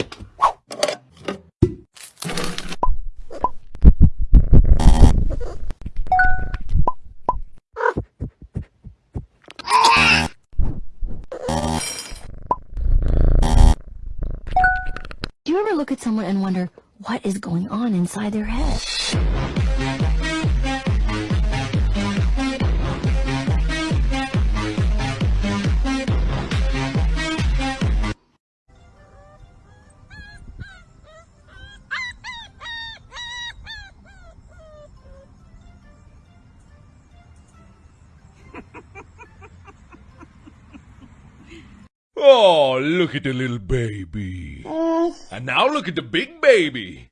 Do you ever look at someone and wonder what is going on inside their head? Oh, look at the little baby. And now look at the big baby.